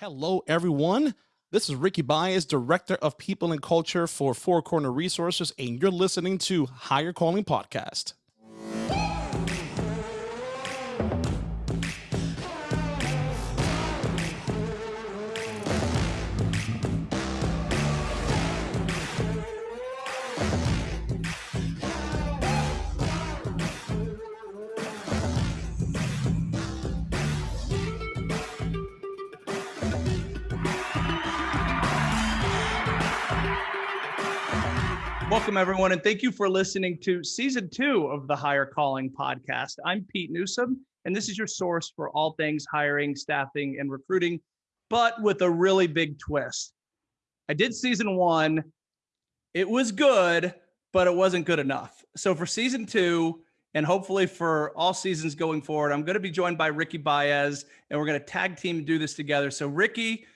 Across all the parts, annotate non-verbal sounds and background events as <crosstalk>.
Hello, everyone. This is Ricky Baez, Director of People and Culture for Four Corner Resources, and you're listening to Higher Calling Podcast. Welcome, everyone, and thank you for listening to season two of the Higher Calling podcast. I'm Pete Newsome, and this is your source for all things hiring, staffing, and recruiting, but with a really big twist. I did season one, it was good, but it wasn't good enough. So, for season two, and hopefully for all seasons going forward, I'm going to be joined by Ricky Baez, and we're going to tag team do this together. So, Ricky,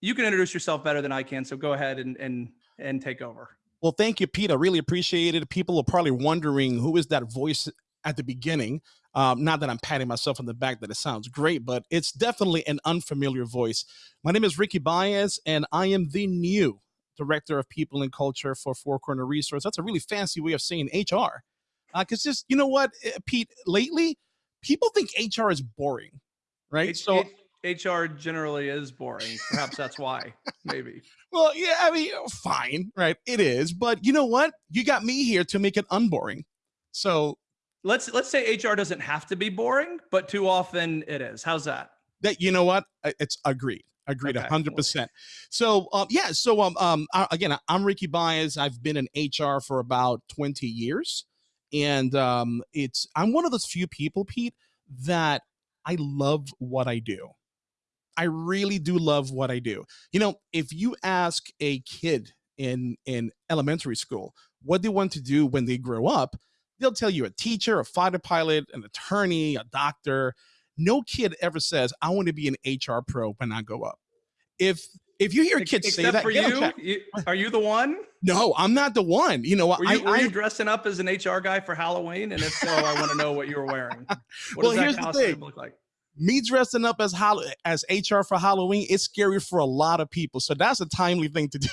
you can introduce yourself better than I can. So, go ahead and and and take over. Well, thank you, Pete. I really appreciate it. People are probably wondering who is that voice at the beginning. Um, not that I'm patting myself on the back that it sounds great, but it's definitely an unfamiliar voice. My name is Ricky Baez, and I am the new director of people and culture for Four Corner Resource. That's a really fancy way of saying HR. Because uh, just, you know what, eh, Pete, lately, people think HR is boring, right? H- so HR generally is boring. Perhaps that's why. <laughs> Maybe. Well, yeah, I mean, fine, right? It is, but you know what? You got me here to make it unboring. So let's let's say HR doesn't have to be boring, but too often it is. How's that? That you know what? It's agreed. Agreed, hundred percent. So, um, yeah. So, um, um, again, I'm Ricky Baez. I've been in HR for about twenty years, and um, it's I'm one of those few people, Pete, that I love what I do. I really do love what I do. You know, if you ask a kid in in elementary school what they want to do when they grow up, they'll tell you a teacher, a fighter pilot, an attorney, a doctor. No kid ever says, "I want to be an HR pro when I go up." If if you hear kids Except say that, for you, you, are you the one? No, I'm not the one. You know, were you, I, were you dressing up as an HR guy for Halloween? And if so, I want to know what you were wearing. <laughs> What well, here's the thing. look like? Me dressing up as as HR for Halloween, it's scary for a lot of people. So that's a timely thing to do.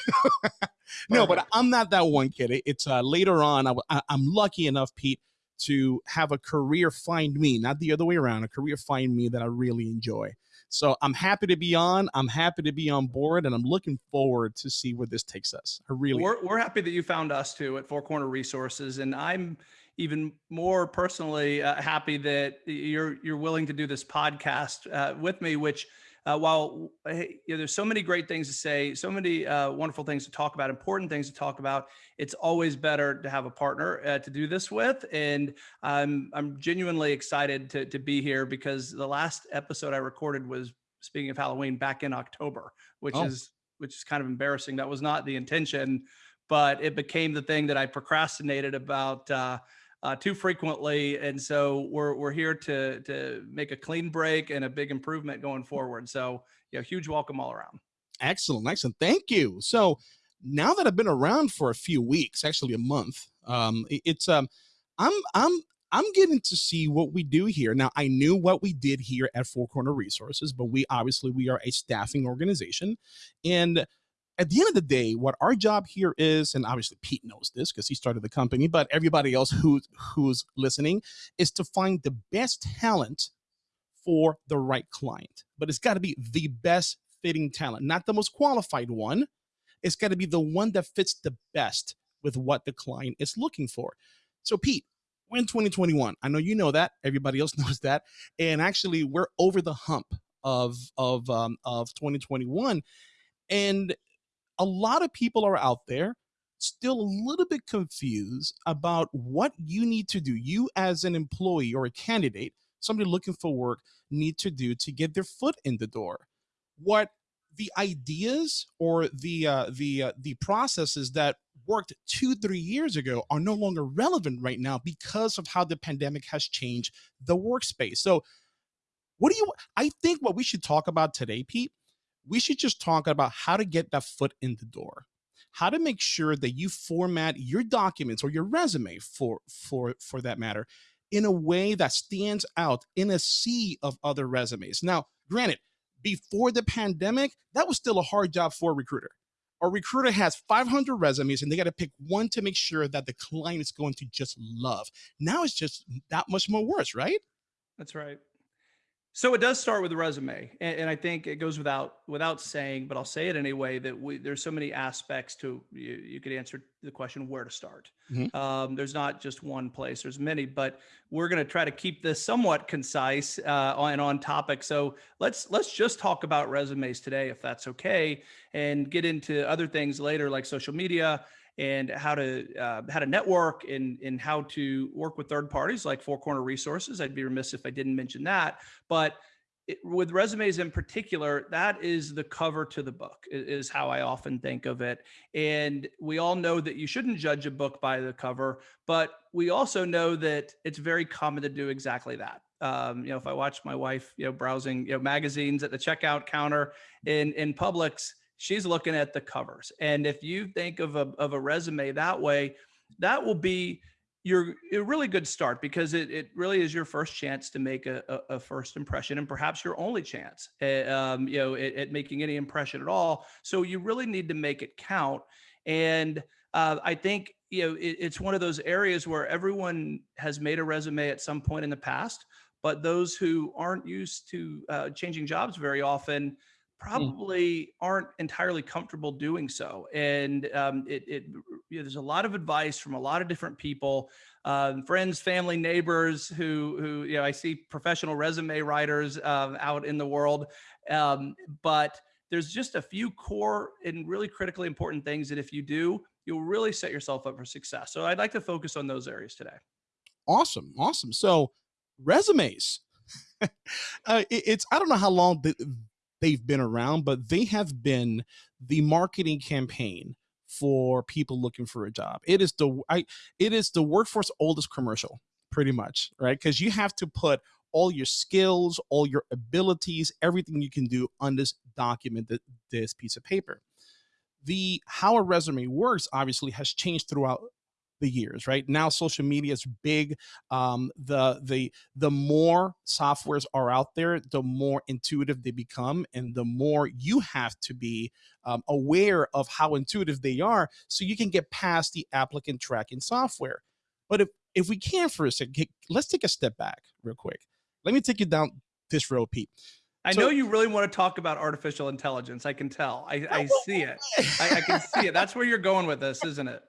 <laughs> no, but I'm not that one kid. It's uh, later on. I, am lucky enough, Pete, to have a career find me, not the other way around. A career find me that I really enjoy. So I'm happy to be on. I'm happy to be on board, and I'm looking forward to see where this takes us. I really. We're, we're happy that you found us too at Four Corner Resources, and I'm even more personally uh, happy that you're you're willing to do this podcast uh, with me. Which, uh, while you know, there's so many great things to say, so many uh, wonderful things to talk about, important things to talk about, it's always better to have a partner uh, to do this with. And I'm I'm genuinely excited to to be here because the last episode I recorded was speaking of Halloween back in October, which oh. is which is kind of embarrassing. That was not the intention, but it became the thing that I procrastinated about uh, too frequently, and so we're we're here to to make a clean break and a big improvement going forward. So, yeah, huge welcome all around. Excellent, excellent. Thank you. So now that I've been around for a few weeks, actually a month, um, it's um, I'm I'm I'm getting to see what we do here. Now, I knew what we did here at Four Corner Resources, but we obviously we are a staffing organization, and at the end of the day, what our job here is, and obviously Pete knows this because he started the company, but everybody else who who's listening is to find the best talent for the right client. But it's got to be the best fitting talent, not the most qualified one. It's got to be the one that fits the best with what the client is looking for. So, Pete, we're in 2021. I know you know that. Everybody else <laughs> knows that. And actually, we're over the hump of of um, of 2021. And a lot of people are out there still a little bit confused about what you need to do. You, as an employee or a candidate, somebody looking for work, need to do to get their foot in the door. What the ideas or the uh, the uh, the processes that worked two three years ago are no longer relevant right now because of how the pandemic has changed the workspace. So, what do you? I think what we should talk about today, Pete, we should just talk about how to get that foot in the door how to make sure that you format your documents or your resume for for for that matter in a way that stands out in a sea of other resumes now granted before the pandemic, that was still a hard job for a recruiter. A recruiter has 500 resumes and they got to pick one to make sure that the client is going to just love. Now it's just that much more worse, right? That's right. So it does start with the resume, and, and, I think it goes without without saying, but I'll say it anyway. That we there's so many aspects to you. You could answer the question where to start. Mm-hmm. Um, there's not just one place. There's many, but we're going to try to keep this somewhat concise uh, and on topic. So let's let's just talk about resumes today, if that's okay, and get into other things later like social media and how to uh, how to network and and how to work with third parties like Four Corner Resources. I'd be remiss if I didn't mention that. But it, with resumes in particular, that is the cover to the book, is how I often think of it. And we all know that you shouldn't judge a book by the cover, but we also know that it's very common to do exactly that. Um, you know, if I watch my wife, you know, browsing, you know, magazines at the checkout counter in in Publix, she's looking at the covers. And if you think of a, of a resume that way, that will be your a really good start because it, it really is your first chance to make a, a, a first impression and perhaps your only chance at, um, you know at, at, making any impression at all so you really need to make it count and uh, i think you know it, it's one of those areas where everyone has made a resume at some point in the past but those who aren't used to uh, changing jobs very often. Probably mm. aren't entirely comfortable doing so. And um, it, it you know, there's a lot of advice from a lot of different people, um, friends, family, neighbors who who you know I see professional resume writers um, out in the world, um, but there's just a few core and really critically important things that if you do, you'll really set yourself up for success. So I'd like to focus on those areas today. Awesome, awesome. So resumes. <laughs> uh, it, it's I don't know how long the they've been around, but they have been the marketing campaign for people looking for a job. It is the I it is the workforce oldest commercial, pretty much, right? Because you have to put all your skills, all your abilities, everything you can do on this document, that this piece of paper. The how a resume works obviously has changed throughout the years right? Now social media is big um, the the the more softwares are out there the more intuitive they become and the more you have to be um, aware of how intuitive they are so you can get past the applicant tracking software. But if if we can for a second let's take a step back real quick. Let me take you down this road pete I so, know you really want to talk about artificial intelligence. I can tell. I, I see it. I, I, can see it. That's where you're going with this, isn't it?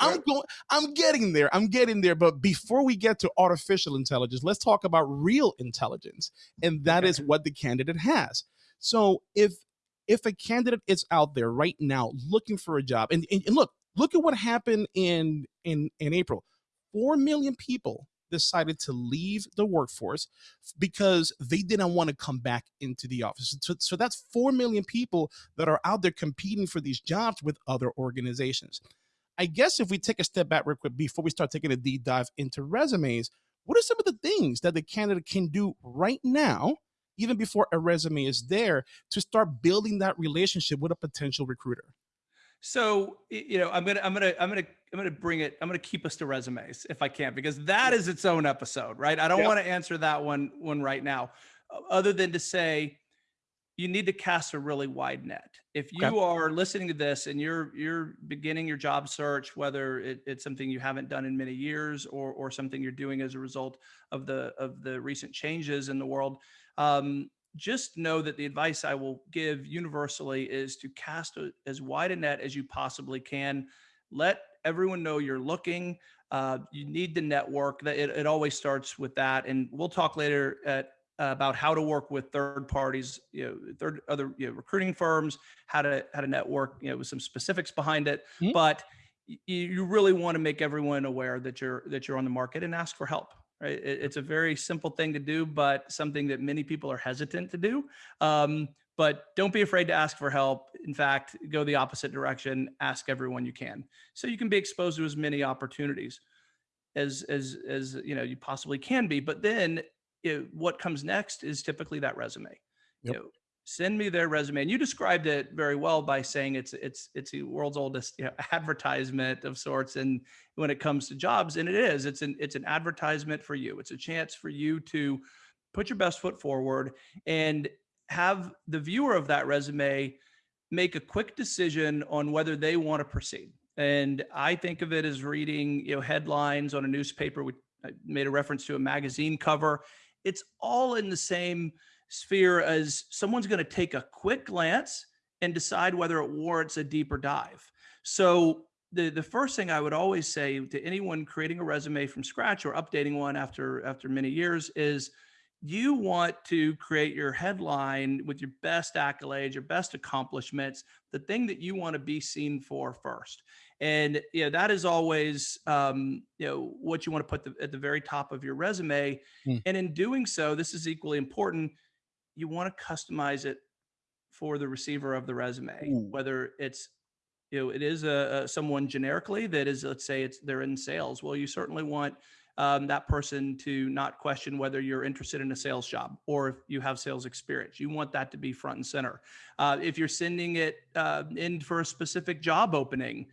I'm going. I'm getting there. I'm getting there. But before we get to artificial intelligence, let's talk about real intelligence, and that okay. is what the candidate has. So if if a candidate is out there right now looking for a job, and, and, and look, look at what happened in in in April. Four million people decided to leave the workforce because they didn't want to come back into the office. So, so that's 4 million people that are out there competing for these jobs with other organizations. I guess if we take a step back real quick before we start taking a deep dive into resumes, what are some of the things that the candidate can do right now, even before a resume is there, to start building that relationship with a potential recruiter? So, you know, I'm gonna, I'm gonna, I'm gonna, I'm gonna bring it. I'm gonna keep us to resumes if I can, because that is its own episode, right? I don't want to answer that one, one right now, other than to say, you need to cast a really wide net. If you okay. are listening to this and you're you're beginning your job search, whether it, it's something you haven't done in many years or or something you're doing as a result of the of the recent changes in the world, um, just know that the advice I will give universally is to cast a, as wide a net as you possibly can. Let everyone know you're looking. Uh, you need the network. That it, it always starts with that, and we'll talk later at about how to work with third parties, you know, third other you know, recruiting firms, how to how to network, you know, with some specifics behind it. Mm-hmm. But you really want to make everyone aware that you're that you're on the market and ask for help right? It, it's a very simple thing to do, but something that many people are hesitant to do. Um, but don't be afraid to ask for help. In fact, go the opposite direction. Ask everyone you can, so you can be exposed to as many opportunities as as as you know you possibly can be. But then, it, what comes next is typically that resume. Yep. You know, send me their resume and you described it very well by saying it's it's it's the world's oldest you know, <laughs> advertisement of sorts and when it comes to jobs and it is it's an it's an advertisement for you it's a chance for you to put your best foot forward and have the viewer of that resume make a quick decision on whether they want to proceed. And I think of it as reading, you know, headlines on a newspaper. We made a reference to a magazine cover. It's all in the same sphere as someone's going to take a quick glance and decide whether it warrants a deeper dive. So the the first thing I would always say to anyone creating a resume from scratch or updating one after after many years is you want to create your headline with your best accolades, your best accomplishments, the thing that you want to be seen for first. And you know, that is always um, you know what you want to put the, at the very top of your resume. Mm. And in doing so, this is equally important. You want to customize it for the receiver of the resume, Ooh. whether it's you know it is a, a someone generically that is let's say it's they're in sales. Well, you certainly want um, that person to not question whether you're interested in a sales job or if you have sales experience. You want that to be front and center. Uh, if you're sending it uh, in for a specific job opening,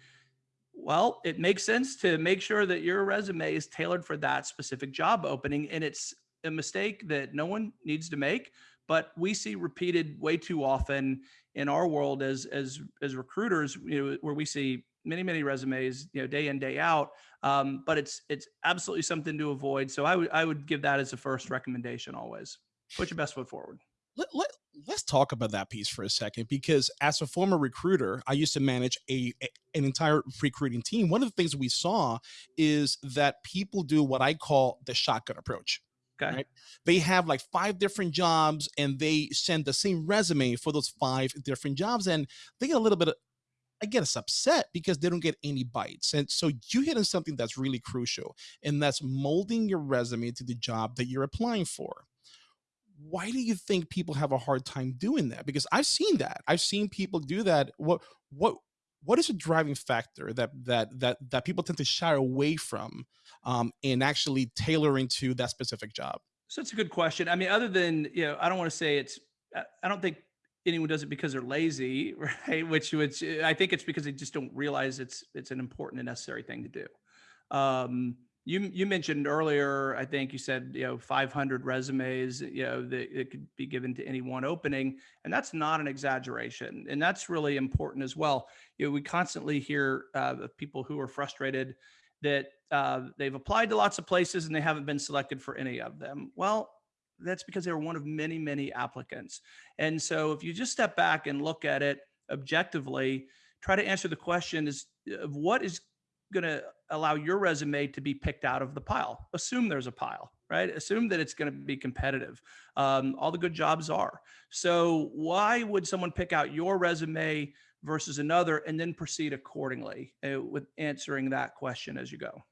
well, it makes sense to make sure that your resume is tailored for that specific job opening. And it's a mistake that no one needs to make, but we see repeated way too often in our world as as as recruiters, you know, where we see many many resumes you know day in day out um, but it's it's absolutely something to avoid so i would i would give that as a first recommendation always put your best foot forward let, let, let's talk about that piece for a second because as a former recruiter i used to manage a, a, an entire recruiting team one of the things we saw is that people do what i call the shotgun approach Okay. Right? They have like five different jobs and they send the same resume for those five different jobs. And they get a little bit I get us upset because they don't get any bites. And so you hit on something that's really crucial, and that's molding your resume to the job that you're applying for. Why do you think people have a hard time doing that? Because I've seen that. I've seen people do that. What what what is a driving factor that that that that people tend to shy away from um, in actually tailoring to that specific job? So it's a good question. I mean, other than you know, I don't want to say it's. I don't think anyone does it because they're lazy, <laughs> right? Which, which uh, I think it's because they just don't realize it's it's an important and necessary thing to do. Um, you you mentioned earlier, I think you said you know 500 resumes, you know that it could be given to any one opening, and that's not an exaggeration, and that's really important as well. You know, we constantly hear uh, of people who are frustrated that uh, they've applied to lots of places and they haven't been selected for any of them. Well, that's because they were one of many, many applicants. And so if you just step back and look at it objectively, try to answer the question is of what is going to allow your resume to be picked out of the pile. Assume there's a pile, right? Assume that it's going to be competitive. Um, all the good jobs are. So why would someone pick out your resume versus another and then proceed accordingly uh, with answering that question as you go?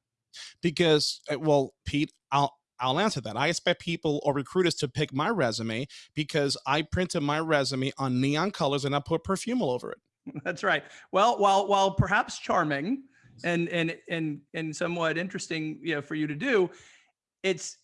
Because, uh, well, Pete, I'll I'll answer that. I expect people or recruiters to pick my resume because I printed my resume on neon colors and I put perfume all over it. <laughs> That's right. Well, while while perhaps charming and and and and somewhat interesting, you know, for you to do, it's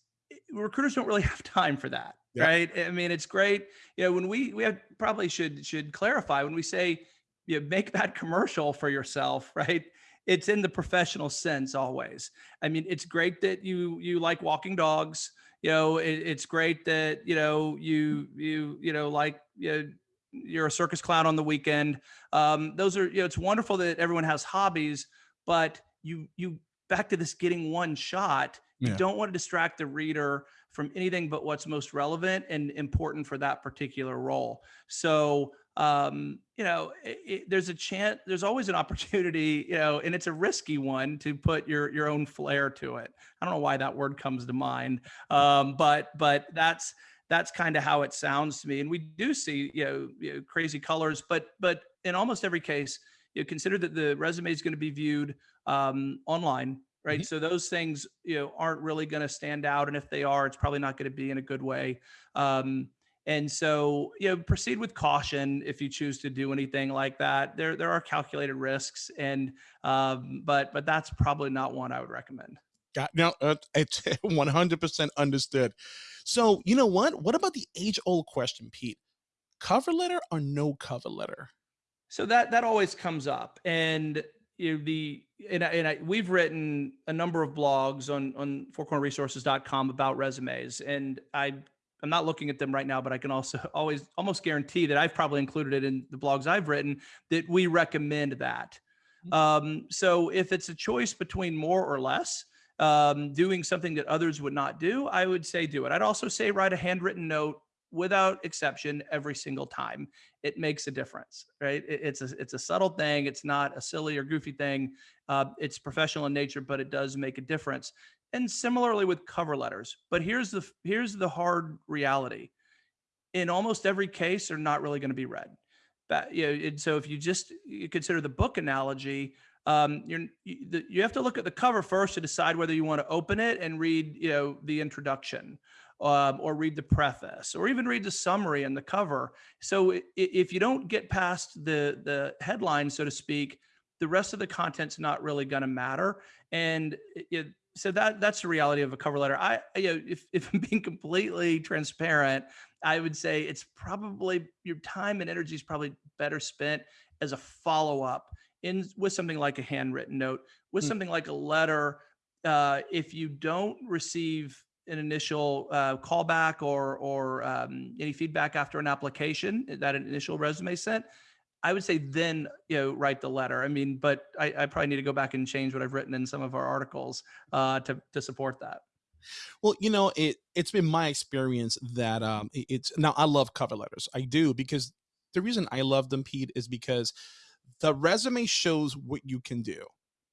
recruiters don't really <laughs> have time for that, yep. right? I mean, it's great. You know, when we we have, probably should should clarify when we say you know, make <laughs> that commercial for yourself, right? It's in the professional sense always. I mean, it's great that you you like walking dogs. You know, it, it's great that you know you you you know like you know, you're a circus clown on the weekend. Um, those are you know, it's wonderful that everyone has hobbies, but you you back to this getting one shot. You yeah. don't want to distract the reader from anything but what's most relevant and important for that particular role. So um, you know, it, it, there's a chance, there's always an opportunity, you know, and it's a risky one to put your your own flair to it. I don't know why that word comes to mind, um, but but that's that's kind of how it sounds to me. And we do see, you know, you know, crazy colors, but but in almost every case, you know, consider that the resume is going to be viewed um, online, right? Mm-hmm. So those things, you know, aren't really going to stand out, and if they are, it's probably not going to be in a good way. Um, and so, you know, proceed with caution if you choose to do anything like that. There, there are calculated risks, and um, but but that's probably not one I would recommend. Got now, uh, it's <laughs> 100% understood. So, you know what? What about the age-old question, Pete? Cover letter or no cover letter? So that that always comes up, and you know, the and, I, and I, we've written a number of blogs on on fourcornerresources.com about resumes, and I I'm not looking at them right now, but I can also <laughs> always almost guarantee that I've probably included it in the blogs I've written that we recommend that. Mm. Um, so if it's a choice between more or less, um, doing something that others would not do, I would say do it. I'd also say write a handwritten note without exception every single time. It makes a difference, right? It, it's a it's a subtle thing. It's not a silly or goofy thing. Uh, it's professional in nature, but it does make a difference. And similarly with cover letters. But here's the here's the hard reality. In almost every case, they're not really going to be read. But you know, so if you just you consider the book analogy, um, you're, you, you have to look at the cover first to decide whether you want to open it and read, you know, the introduction, um, or read the preface, or even read the summary and the cover. So if you don't get past the the headline, so to speak, the rest of the content's not really going to matter. And it, so that that's the reality of a cover letter. I, you know, if if I'm being completely transparent, I would say it's probably your time and energy is probably better spent as a follow up in with something like a handwritten note, with mm. something like a letter. Uh, if you don't receive an initial uh, callback or or um, any feedback after an application, that an initial resume sent, I would say then you know write the letter. I mean, but I, I probably need to go back and change what I've written in some of our articles uh, to to support that. Well, you know, it it's been my experience that um, it's now I love cover letters. I do because the reason I love them, Pete, is because the resume shows what you can do,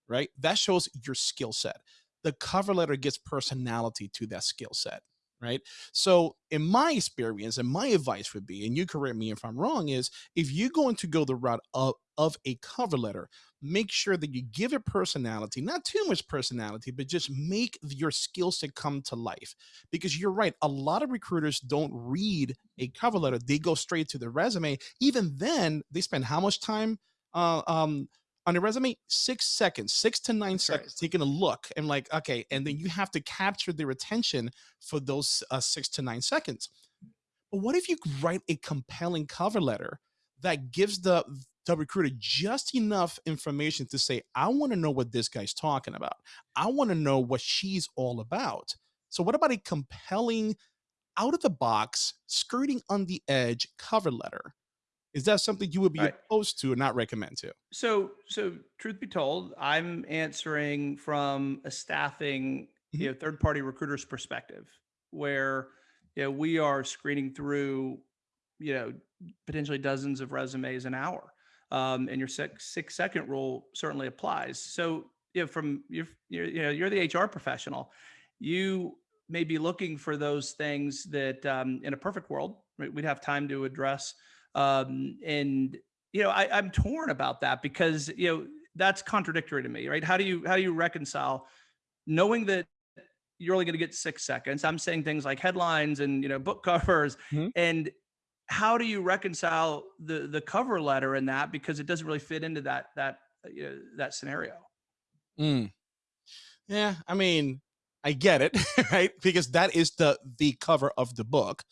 right? That shows your skill set. The cover letter gives personality to that skill set, right? So, in my experience, and my advice would be, and you correct me if I'm wrong, is if you're going to go the route of, of a cover letter, make sure that you give it personality, not too much personality, but just make your skill set come to life. Because you're right, a lot of recruiters don't read a cover letter, they go straight to the resume. Even then, they spend how much time? uh, um, on a resume, six seconds, six to nine That's seconds, right. taking a look and like, okay, and then you have to capture their attention for those uh, six to nine seconds. But what if you write a compelling cover letter that gives the the recruiter just enough information to say, I want to know what this guy's talking about. I want to know what she's all about. So what about a compelling, out of the box, skirting on the edge cover letter is that something you would be right. opposed to or not recommend to? So, so truth be told, I'm answering from a staffing, mm-hmm. you know, third party recruiter's perspective, where you know we are screening through, you know, potentially dozens of resumes an hour, um, and your six six second rule certainly applies. So, you know, from your, you're, you know, you're the HR professional, you may be looking for those things that, um, in a perfect world, we'd have time to address um, and you know, I, I'm torn about that because you know that's contradictory to me, right? How do you how do you reconcile knowing that you're only going to get six seconds? I'm saying things like headlines and you know book <laughs> covers, mm-hmm. and how do you reconcile the the cover letter in that because it doesn't really fit into that that you know, that scenario? Mm. Yeah, I mean, I get it, <laughs> right? Because that is the the cover of the book,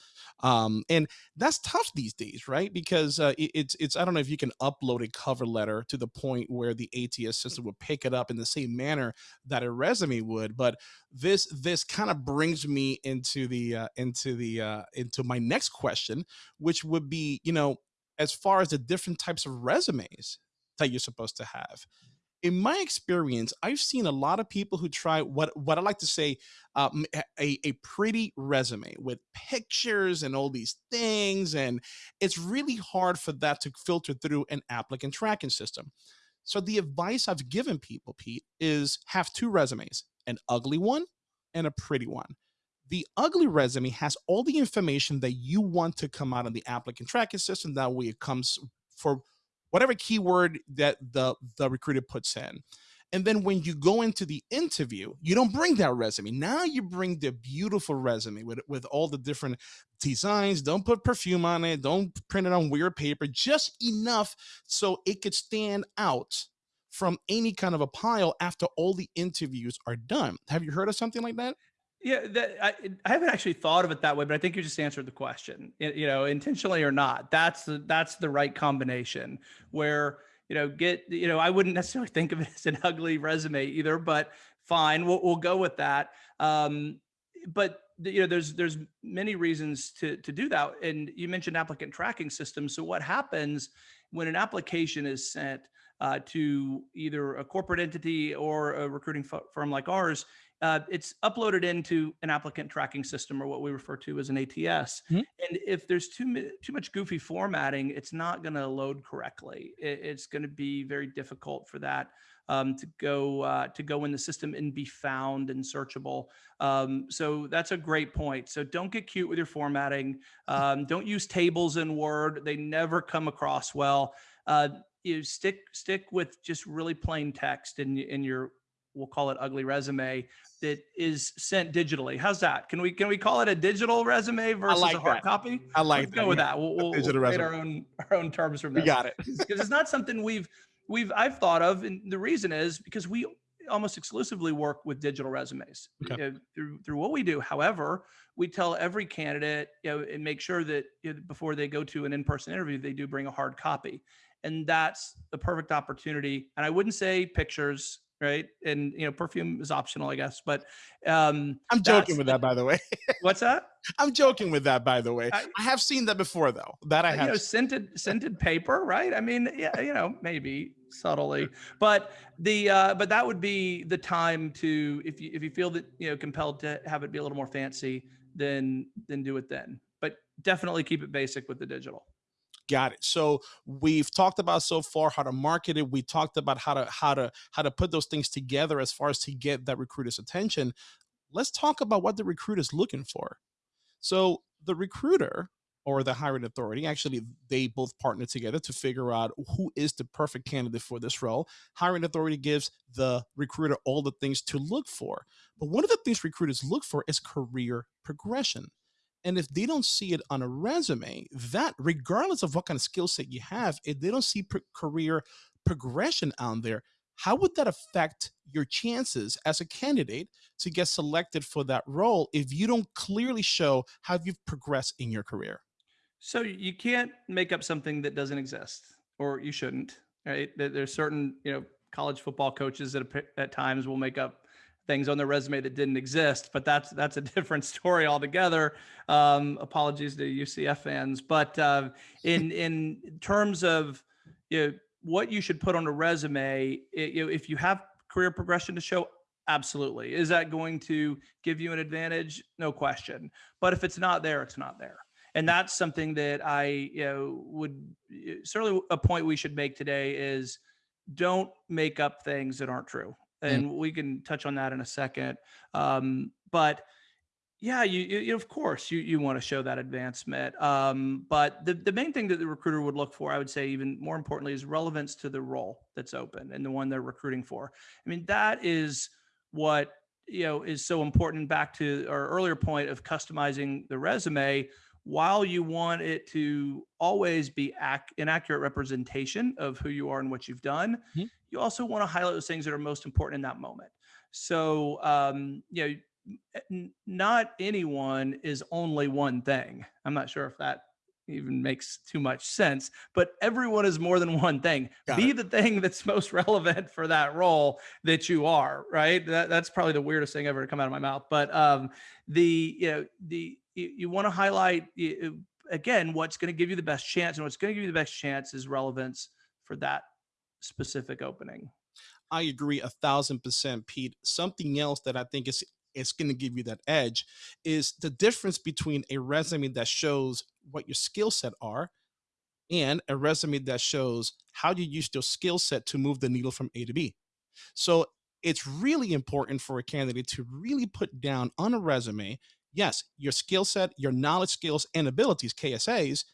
um, and that's tough these days, right? Because uh, it, it's it's I don't know if you can upload a cover letter to the point where the ATS system would pick it up in the same manner that a resume would. But this this kind of brings me into the uh, into the uh, into my next question, which would be, you know, as far as the different types of resumes that you're supposed to have in my experience, I've seen a lot of people who try what what I like to say um, a a pretty resume with pictures and all these things, and it's really hard for that to filter through an applicant tracking system. So the advice I've given people, Pete, is have two resumes: an ugly one and a pretty one. The ugly resume has all the information that you want to come out of the applicant tracking system. That way, it comes for whatever keyword that the the recruiter puts in. And then when you go into the interview, you don't bring that resume. Now you bring the beautiful resume with, with all the different designs. Don't put perfume on it. Don't print it on weird paper, just enough so it could stand out from any kind of a pile after all the interviews are done. Have you heard of something like that? Yeah, that, I, I haven't actually thought of it that way, but I think you just answered the question. You know, intentionally or not, that's the that's the right combination. Where you know, get you know, I wouldn't necessarily think of it as an <laughs> ugly resume either, but fine, we'll we'll go with that. Um, but you know, there's there's many reasons to to do that. And you mentioned applicant tracking systems. So what happens when an application is sent uh, to either a corporate entity or a recruiting firm like ours, uh, it's uploaded into an applicant tracking system or what we refer to as an ATS. Mm -hmm. And if there's too too much goofy formatting, it's not going to load correctly. It, it's going to be very difficult for that um, to go uh, to go in the system and be found and searchable. Um, so that's a great point. So don't get cute with your formatting. Um, don't use tables in Word; they never come across well. Uh, you stick stick with just really plain text in in your we'll call it ugly resume that is sent digitally. How's that? Can we can we call it a digital resume versus like a hard that. copy? I like Let's that. go with that. We'll, we'll, digital we'll resume. our own our own terms from We got it. because it's not something we've we've I've thought of, and the reason is because we almost exclusively work with digital resumes Okay. uh, through through what we do. However, we tell every candidate, you know, and make sure that you know, before they go to an in-person interview, they do bring a hard copy, and that's the perfect opportunity. And I wouldn't say pictures, right? And you know, perfume is optional, I guess, but um, I'm joking with that, by the way. what's that? <laughs> I'm joking with that, by the way. I, I- have seen that before, though. That I have. you know scented scented paper right i mean yeah you know maybe subtly <laughs> but the uh but that would be the time to if you if you feel that you know compelled to have it be a little more fancy then then do it then but definitely keep it basic with the digital Got it. So we've talked about so far how to market it. We talked about how to how to how to put those things together as far as to get that recruiter's attention. Let's talk about what the recruiter is looking for. So the recruiter or the hiring authority, actually, they both partner together to figure out who is the perfect candidate for this role. Hiring authority gives the recruiter all the things to look for. But one of the things recruiters look for is career progression. And if they don't see it on a resume, that regardless of what kind of skill set you have, if they don't see pro- career progression out there, how would that affect your chances as a candidate to get selected for that role if you don't clearly show how you've progressed in your career? so you can't make up something that doesn't exist or you shouldn't right there's certain you know college football coaches that at times will make up things on their resume that didn't exist but that's that's a <laughs> different story altogether. Um apologies to ucf fans but uh, in <laughs> in terms of you know what you should put on a resume it, you know, if you have career progression to show absolutely. Is that going to give you an advantage? No question. But if it's not there it's not there. And that's something that i you know would certainly a point we should make today is don't make up things that aren't true and we can touch on that in a second um, but yeah you, you you- of course you you want to show that advancement um, but the, the main thing that the recruiter would look for i would say even more importantly is relevance to the role that's open and the one they're recruiting for. I mean that is what you know is so important back to our earlier point of customizing the resume while you want it to always be ac- an accurate representation of who you are and what you've done Mhm. you also want to highlight those things that are most important in that moment so um, you know n- not anyone is only one thing i'm not sure if that even makes too much sense but everyone is more than one thing Got be it. the thing that's <laughs> most relevant for that role that you are right that, that's probably the weirdest thing ever to come out of my mouth but um the you know the you, you want to highlight again what's going to give you the best chance and what's going to give you the best chance is relevance for that specific opening I agree a thousand percent, Pete. Something else that I think is is going to give you that edge is the difference between a resume that shows what your skill set are and a resume that shows how you use your skill set to move the needle from A to B. So it's really important for a candidate to really put down on a resume, yes, your skill set, your knowledge, skills, and abilities, KSAs,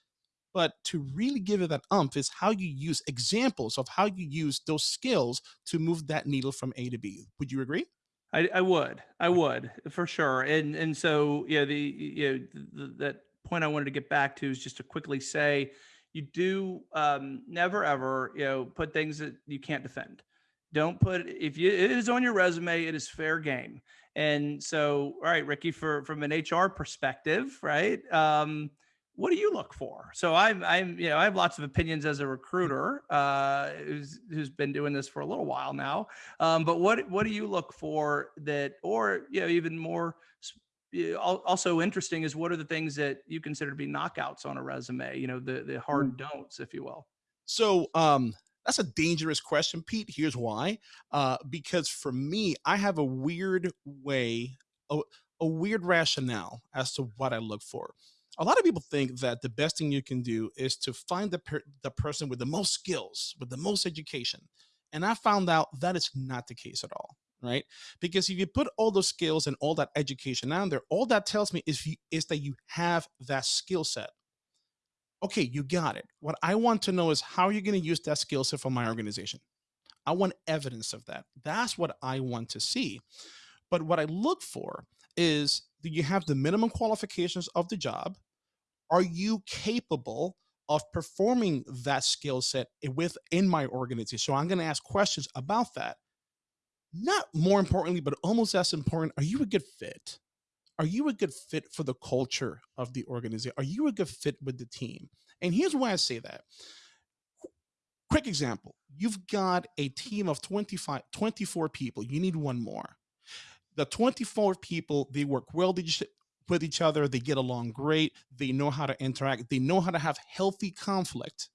but to really give it that umph is how you use examples of how you use those skills to move that needle from A to B. Would you agree? I, I would, I would for sure. And and so yeah, the you know th- that point I wanted to get back to is just to quickly say, you do um, never ever you know put things that you can't defend. Don't put if you it is on your resume, it is fair game. And so, all right, Ricky, for from an HR perspective, right? Um, what do you look for? So I'm, I'm, you know, I have lots of opinions as a recruiter uh, who's who's been doing this for a little while now. Um, but what what do you look for that, or you know, even more also interesting is what are the things that you consider to be knockouts on a resume? You know, the the hard don'ts, if you will. So um, that's a dangerous question, Pete. Here's why. Uh, because for me, I have a weird way, a, a weird rationale as to what I look for. A lot of people think that the best thing you can do is to find the per the person with the most skills, with the most education. And I found out that is not the case at all right? Because if you put all those skills and all that education on there, all that tells me is, you, is that you have that skill set. Okay, you got it. What I want to know is how are you going to use that skill set for my organization? I want evidence of that. That's what I want to see. But what I look for is do you have the minimum qualifications of the job? Are you capable of performing that skill set within my organization? So I'm going to ask questions about that not more importantly, but almost as important, are you a good fit? Are you a good fit for the culture of the organization? Are you a good fit with the team? And here's why I say that. Quick example, you've got a team of 25, 24 people. You need one more. The 24 people, they work well with each other. They get along great. They know how to interact. They know how to have healthy conflict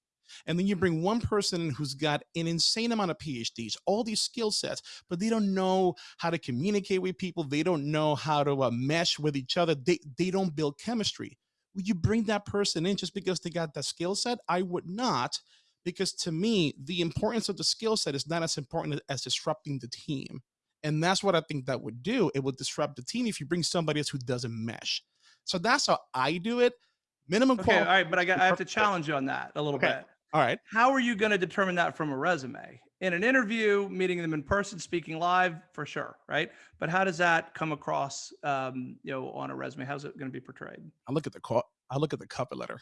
and then you bring one person in who's got an insane amount of PhDs, all these skill sets, but they don't know how to communicate with people. They don't know how to uh, mesh with each other. They, they don't build chemistry. Would you bring that person in just because they got that skill set? I would not, because to me, the importance of the skill set is not as important as disrupting the team. And that's what I think that would do. It would disrupt the team if you bring somebody else who doesn't mesh. So that's how I do it. Minimum. Okay, all right, but I got I have to <laughs> challenge you on that a little okay. bit. All right. How are you going to determine that from a resume? In an interview, meeting them in person, speaking live, for sure, right? But how does that come across, um, you know, on a resume? How's it going to be portrayed? I look at the I look at the cover letter.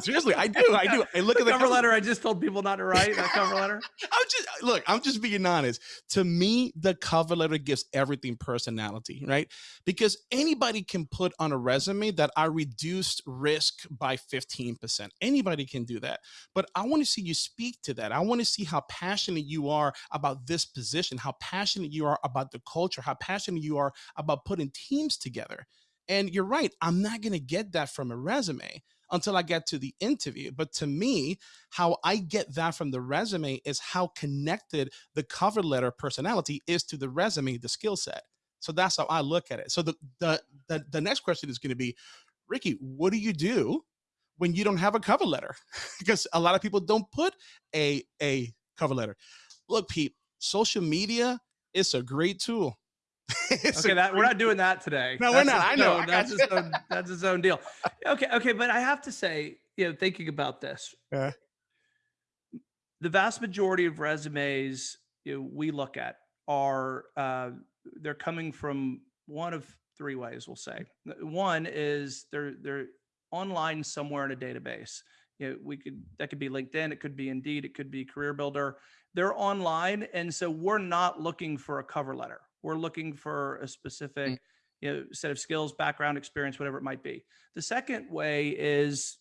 Seriously, I do. I do. I look the at the cover, cover letter. I just told people not to write that cover letter. <laughs> I'm just look. I'm just being honest. To me, the cover letter gives everything personality, right? Because anybody can put on a resume that I reduced risk by 15%. Anybody can do that. But I want to see you speak to that. I want to see how passionate you are about this position, how passionate you are about the culture, how passionate you are about putting teams together. And you're right. I'm not going to get that from a resume until I get to the interview. But to me, how I get that from the resume is how connected the cover letter personality is to the resume, the skill set. So that's how I look at it. So the the the, the next question is going to be, Ricky, what do you do when you don't have a cover letter? <laughs> because a lot of people don't put a a cover letter. Look, Pete, social media is a great tool <laughs> okay, that we're not doing that today. No, that's we're not. I know. Own, that's its own. That's his own deal. Okay, okay, but I have to say, you know, thinking about this, yeah. the vast majority of resumes you know, we look at are uh, they're coming from one of three ways. We'll say one is they're they're online somewhere in a database. You know, we could that could be LinkedIn, it could be Indeed, it could be Career Builder. They're online, and so we're not looking for a cover letter we're looking for a specific mm. you know, set of skills, background, experience, whatever it might be. The second way is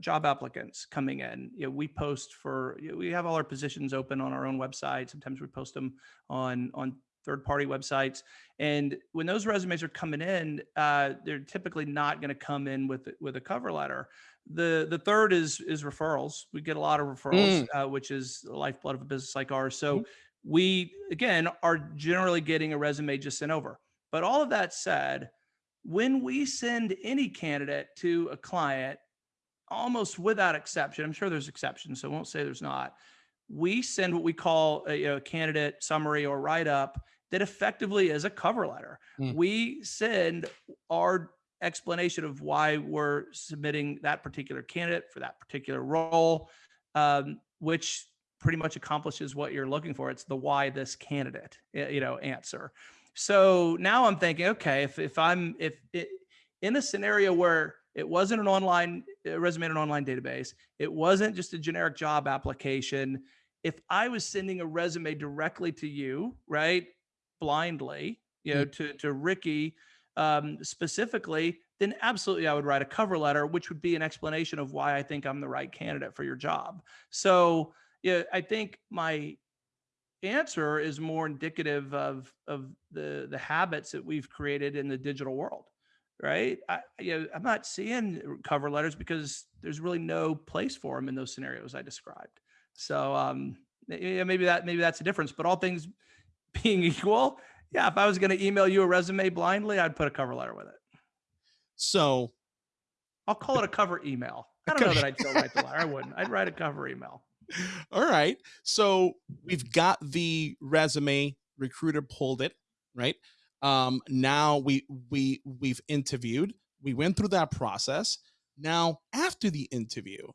job applicants coming in. You know, we post for you know, we have all our positions open on our own website. Sometimes we post them on on third party websites. And when those resumes are coming in, uh, they're typically not going to come in with with a cover letter. The the third is is referrals. We get a lot of referrals, mm. uh, which is the lifeblood of a business like ours. So mm we again are generally getting a resume just sent over. But all of that said, when we send any candidate to a client, almost without exception, I'm sure there's exceptions, so I won't say there's not. We send what we call a, a candidate summary or write up that effectively is a cover letter. Mm. We send our explanation of why we're submitting that particular candidate for that particular role, um, which pretty much accomplishes what you're looking for. It's the why this candidate, you know, answer. So now I'm thinking, okay, if, if I'm, if it, in a scenario where it wasn't an online resume in an online database, it wasn't just a generic job application. If I was sending a resume directly to you, right, blindly, you know, mm to, to Ricky um, specifically, then absolutely I would write a cover letter, which would be an explanation of why I think I'm the right candidate for your job. So yeah, I think my answer is more indicative of of the the habits that we've created in the digital world right? I, you know, i'm not seeing cover letters because there's really no place for them in those scenarios i described. So um yeah, maybe that maybe that's a difference but all things <laughs> being equal yeah if i was going to email you a resume blindly i'd put a cover letter with it. So i'll call it a cover email. i don't know that i'd still write the letter. I wouldn't. I'd write a cover email all right. So we've got the resume, recruiter pulled it, right? Um, now we we we've interviewed, we went through that process. Now, after the interview,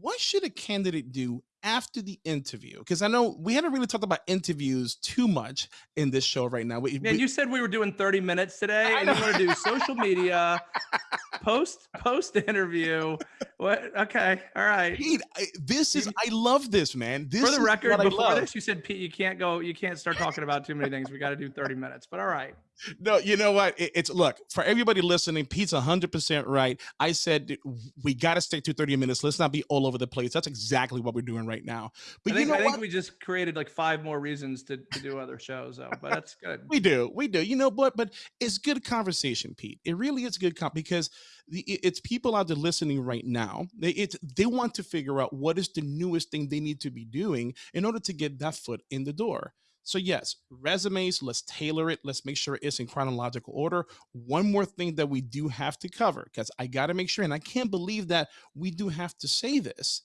what should a candidate do after the interview? Because I know we haven't really talked about interviews too much in this show right now. We, Man, we, you said we were doing 30 minutes today, and you want to do social media, <laughs> post post interview. What? Okay, all right. Pete, I, this is I love this man. This for the record. Before this, you said Pete, you can't go. You can't start talking about too many things. We got to do thirty minutes. But all right. No, you know what? It, it's look for everybody listening. Pete's hundred percent right. I said we got to stick to thirty minutes. Let's not be all over the place. That's exactly what we're doing right now. But I think, you know I think we just created like five more reasons to, to do other shows, though. But that's good. we do, we do. You know, but but it's good conversation, Pete. It really is good because it's people out there listening right now. They it's they want to figure out what is the newest thing they need to be doing in order to get that foot in the door. So yes, resumes, let's tailor it. Let's make sure it's in chronological order. One more thing that we do have to cover, because I got to make sure, and I can't believe that we do have to say this.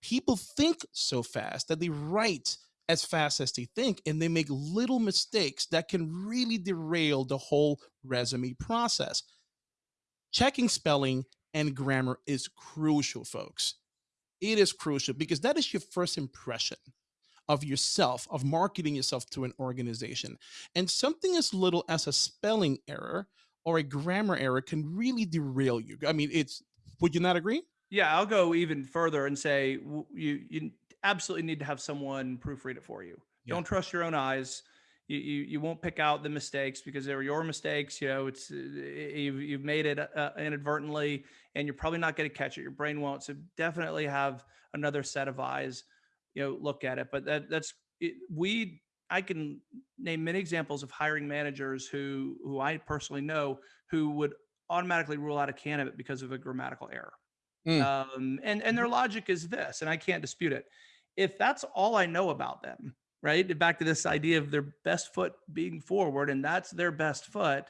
People think so fast that they write as fast as they think, and they make little mistakes that can really derail the whole resume process. Checking spelling and grammar is crucial, folks. It is crucial because that is your first impression of yourself, of marketing yourself to an organization. And something as little as a spelling error or a grammar error can really derail you. I mean, it's, would you not agree? Yeah, I'll go even further and say you, you absolutely need to have someone proofread it for you. Yeah. Don't trust your own eyes. You, you, you won't pick out the mistakes because they were your mistakes. You know, it's uh, you've, you've made it uh, inadvertently, and you're probably not going to catch it. Your brain won't. So definitely have another set of eyes you know look at it but that that's it, we i can name many examples of hiring managers who who i personally know who would automatically rule out a candidate because of a grammatical error mm. um, and and their mm-hmm. logic is this and i can't dispute it if that's all i know about them right? Back to this idea of their best foot being forward and that's their best foot.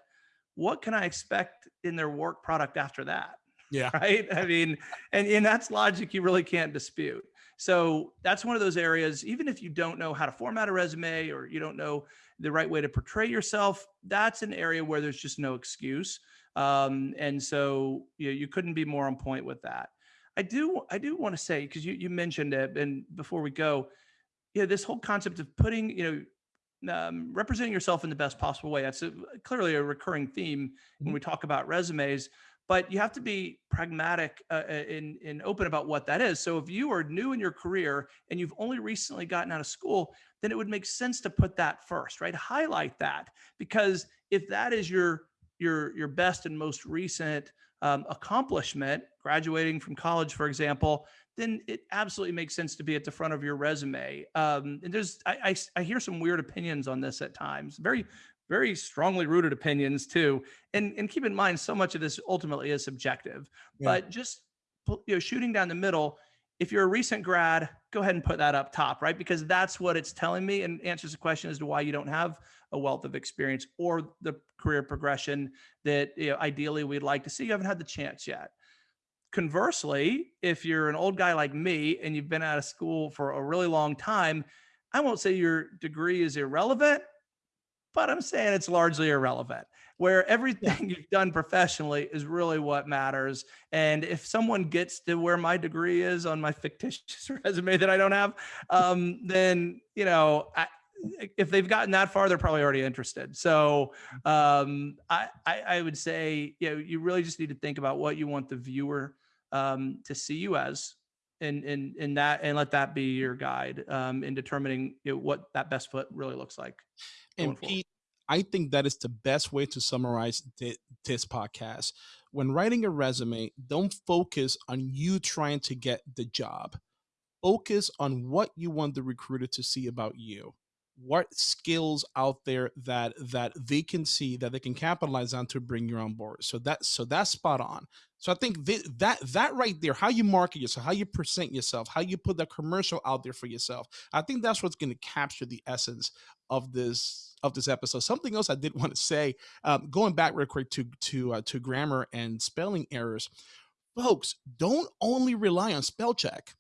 What can i expect in their work product after that yeah. <laughs> right? I mean and and that's logic you really can't dispute. So that's one of those areas, even if you don't know how to format a resume or you don't know the right way to portray yourself, that's an area where there's just no excuse. Um, and so you, know, you couldn't be more on point with that. I do, I do want to say, because you, you mentioned it, and before we go, you know, this whole concept of putting, you know, um, representing yourself in the best possible way. That's a, clearly a recurring theme when mm-hmm. we talk about resumes but you have to be pragmatic uh, uh, and, and open about what that is. So if you are new in your career and you've only recently gotten out of school, then it would make sense to put that first, right? Highlight that because if that is your your your best and most recent um, accomplishment, graduating from college, for example, then it absolutely makes sense to be at the front of your resume. Um, and there's I, I, I hear some weird opinions on this at times, very very strongly rooted opinions too. And and keep in mind, so much of this ultimately is subjective. Yeah. But just you know, shooting down the middle. If you're a recent grad, go ahead and put that up top, right? Because that's what it's telling me and answers the question as to why you don't have a wealth of experience or the career progression that you know, ideally we'd like to see. You haven't had the chance yet. Conversely, if you're an old guy like me and you've been out of school for a really long time, I won't say your degree is irrelevant, but I'm saying it's largely irrelevant. Where everything <laughs> you've done professionally is really what matters. And if someone gets to where my degree is on my <laughs> fictitious <laughs> resume that I don't have, um, then you know, I, if they've gotten that far, they're probably already interested. So um, I, I, I would say, you know, you really just need to think about what you want the viewer um, to see you as and and and that and let that be your guide um, in determining you know, what that best foot really looks like. And Pete, I think that is the best way to summarize this podcast. When writing a resume, don't focus on you trying to get the job. Focus on what you want the recruiter to see about you. What skills out there that that they can see that they can capitalize on to bring you on board. So that so that's spot on. So i think th- that that right there how you market yourself how you present yourself how you put that commercial out there for yourself i think that's what's going to capture the essence of this of this episode. Something else i did want to say um, going back real quick to to uh, to grammar and spelling errors. Folks don't only rely on spell check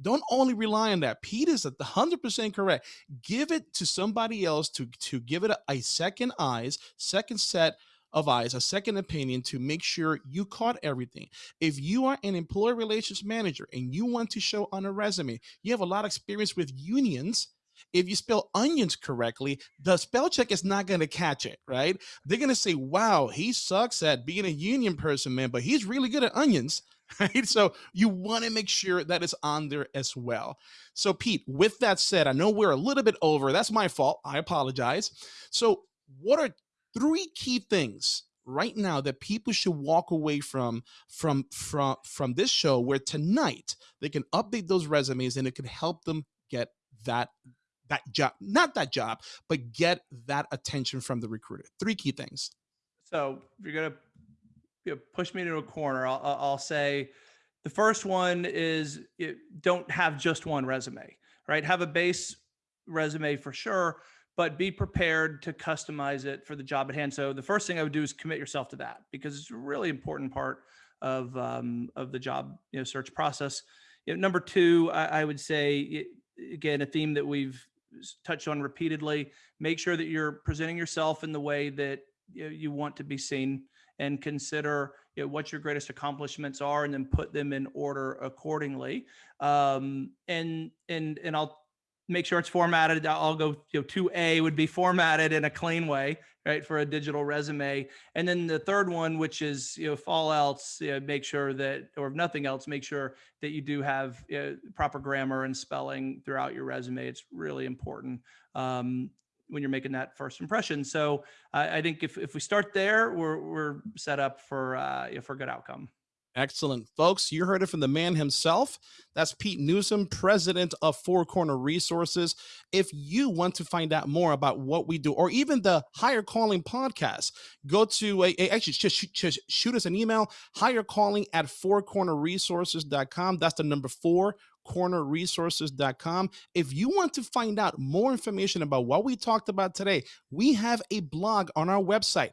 don't only rely on that. Pete is at the hundred percent correct. Give it to somebody else to to give it a, a second eyes, second set of eyes, a second opinion to make sure you caught everything. If you are an employee relations manager and you want to show on a resume, you have a lot of experience with unions. If you spell onions correctly, the spell check is not going to catch it, right? They're going to say, wow, he sucks at being a union person, man, but he's really good at onions. <laughs> right? So you want to make sure that is on there as well. So, Pete, with that said, I know we're a little bit over. That's my fault. I apologize. So, what are three key things right now that people should walk away from from from from this show where tonight they can update those resumes and it can help them get that that job not that job but get that attention from the recruiter three key things so you're gonna you know, push me into a corner, I'll, I'll say the first one is don't have just one resume, right? Have a base resume for sure, but be prepared to customize it for the job at hand. So the first thing I would do is commit yourself to that because it's a really important part of um, of the job you know search process. You know, number two, I, I would say again a theme that we've touched on repeatedly. Make sure that you're presenting yourself in the way that you, know, you want to be seen and consider you know, what your greatest accomplishments are and then put them in order accordingly. Um, and, and, and I'll make sure it's formatted. I'll go, you know, 2A would be formatted in a clean way, right, for a digital resume. And then the third one, which is, you know, if all else, you know, make sure that, or if nothing else, make sure that you do have you know, proper grammar and spelling throughout your resume. It's really important. Um, when you're making that first impression. So uh, I think if, if we start there, we're, we're set up for, uh, for a good outcome. Excellent. Folks, you heard it from the man himself. That's Pete Newsome, president of Four Corner Resources. If you want to find out more about what we do, or even the Higher Calling podcast, go to a, a actually just, just shoot us an email, higher calling at fourcornerresources.com. That's the number four cornerresources.com. If you want to find out more information about what we talked about today, we have a blog on our website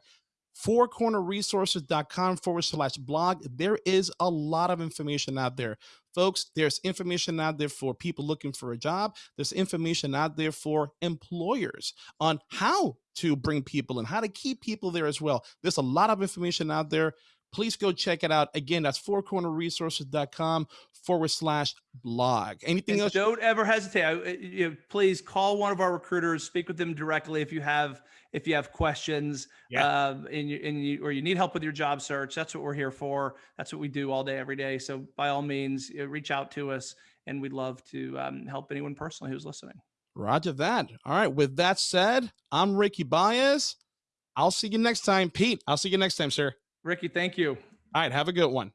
fourcornerresources.com forward slash blog. There is a lot of information out there. Folks, there's information out there for people looking for a job. There's information out there for employers on how to bring people and how to keep people there as well. There's a lot of information out there please go check it out. Again, that's fourcornerresources.com forward slash blog. Anything and else? Don't ever hesitate. I, uh, you know, please call one of our recruiters, speak with them directly if you have if you have questions yeah. um, and, you, and you, or you need help with your job search. That's what we're here for. That's what we do all day, every day. So by all means, reach out to us and we'd love to um, help anyone personally who's listening. Roger that. All right. With that said, I'm Ricky Baez. I'll see you next time. Pete, I'll see you next time, sir. Ricky, thank you. All right. Have a good one.